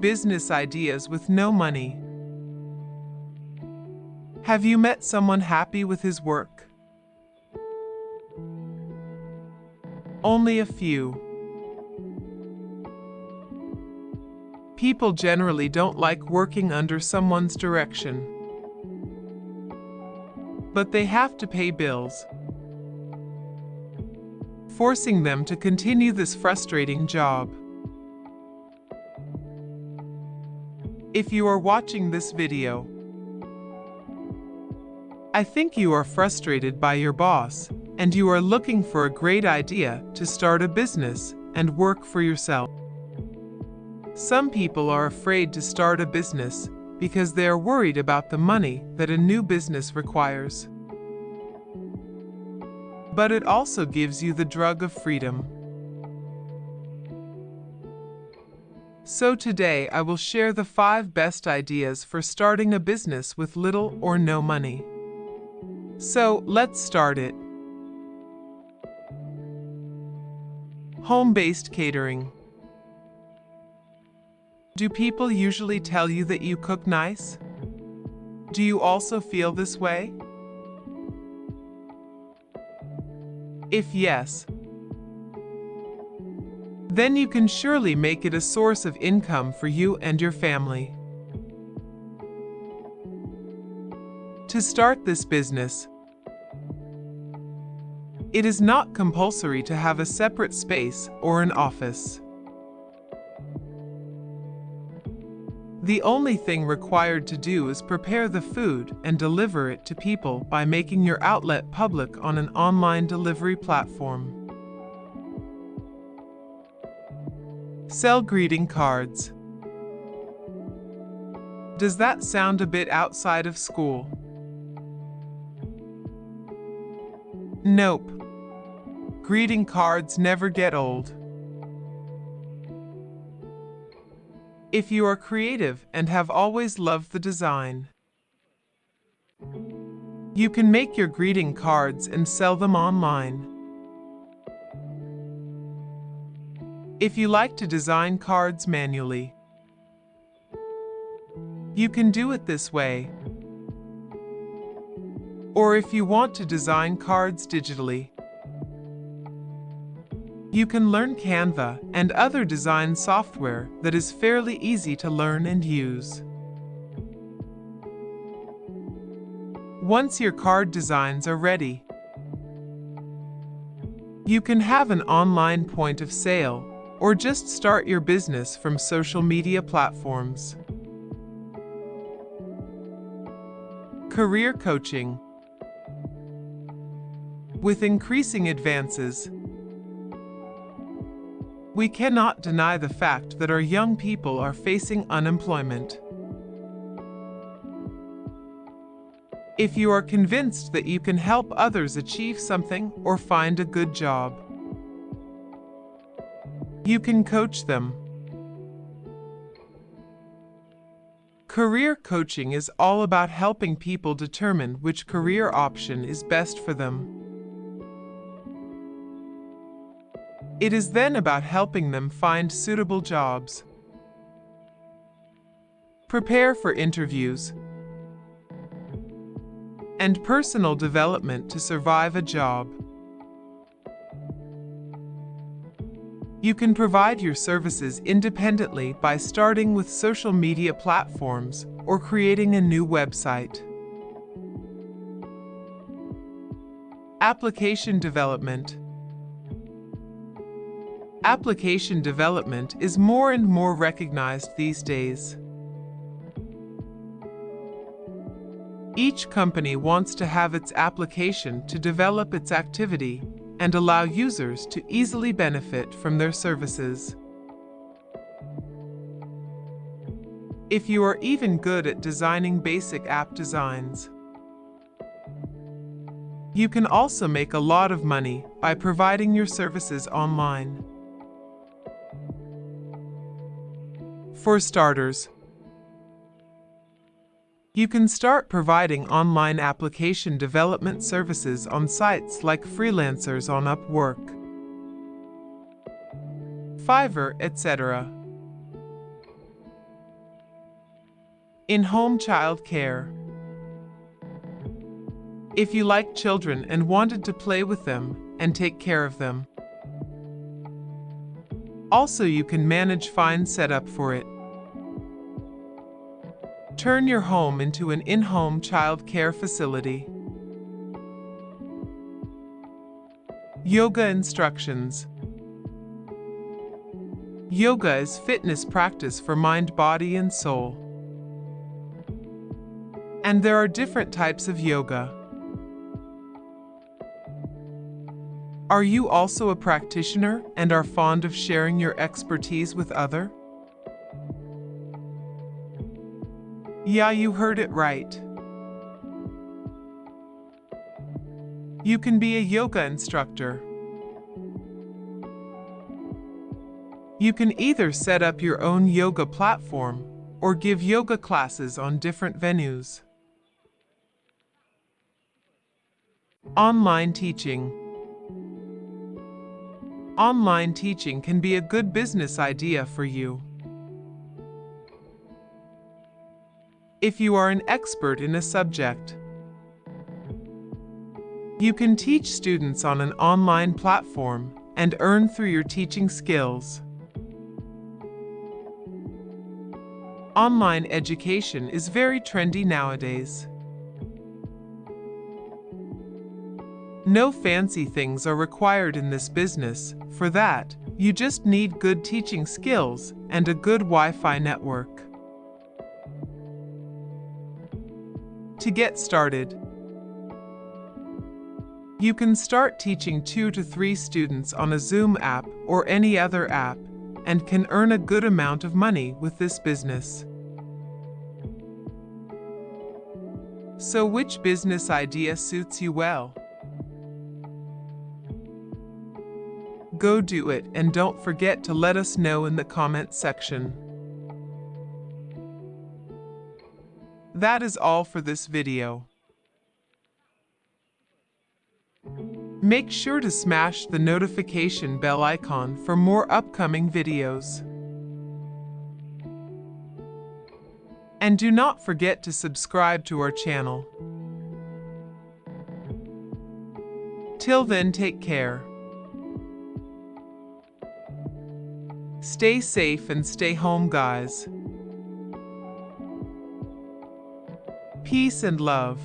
business ideas with no money. Have you met someone happy with his work? Only a few. People generally don't like working under someone's direction. But they have to pay bills, forcing them to continue this frustrating job. If you are watching this video, I think you are frustrated by your boss and you are looking for a great idea to start a business and work for yourself. Some people are afraid to start a business because they are worried about the money that a new business requires. But it also gives you the drug of freedom. So today I will share the five best ideas for starting a business with little or no money. So let's start it. Home-based catering. Do people usually tell you that you cook nice? Do you also feel this way? If yes, then you can surely make it a source of income for you and your family. To start this business, it is not compulsory to have a separate space or an office. The only thing required to do is prepare the food and deliver it to people by making your outlet public on an online delivery platform. Sell greeting cards. Does that sound a bit outside of school? Nope. Greeting cards never get old. if you are creative and have always loved the design. You can make your greeting cards and sell them online. If you like to design cards manually, you can do it this way. Or if you want to design cards digitally, you can learn Canva and other design software that is fairly easy to learn and use. Once your card designs are ready, you can have an online point of sale or just start your business from social media platforms. Career Coaching With increasing advances, we cannot deny the fact that our young people are facing unemployment. If you are convinced that you can help others achieve something or find a good job, you can coach them. Career coaching is all about helping people determine which career option is best for them. It is then about helping them find suitable jobs. Prepare for interviews and personal development to survive a job. You can provide your services independently by starting with social media platforms or creating a new website. Application development Application development is more and more recognized these days. Each company wants to have its application to develop its activity and allow users to easily benefit from their services. If you are even good at designing basic app designs, you can also make a lot of money by providing your services online. For starters, you can start providing online application development services on sites like freelancers on Upwork, Fiverr, etc. In-home child care. If you like children and wanted to play with them and take care of them. Also, you can manage fine setup for it. Turn your home into an in-home child care facility. Yoga instructions. Yoga is fitness practice for mind, body, and soul. And there are different types of yoga. Are you also a practitioner and are fond of sharing your expertise with other? Yeah, you heard it right. You can be a yoga instructor. You can either set up your own yoga platform or give yoga classes on different venues. Online teaching. Online teaching can be a good business idea for you. If you are an expert in a subject, you can teach students on an online platform and earn through your teaching skills. Online education is very trendy nowadays. No fancy things are required in this business. For that, you just need good teaching skills and a good Wi-Fi network. To get started, you can start teaching two to three students on a Zoom app or any other app and can earn a good amount of money with this business. So which business idea suits you well? Go do it and don't forget to let us know in the comment section. That is all for this video. Make sure to smash the notification bell icon for more upcoming videos. And do not forget to subscribe to our channel. Till then, take care. Stay safe and stay home, guys. Peace and love.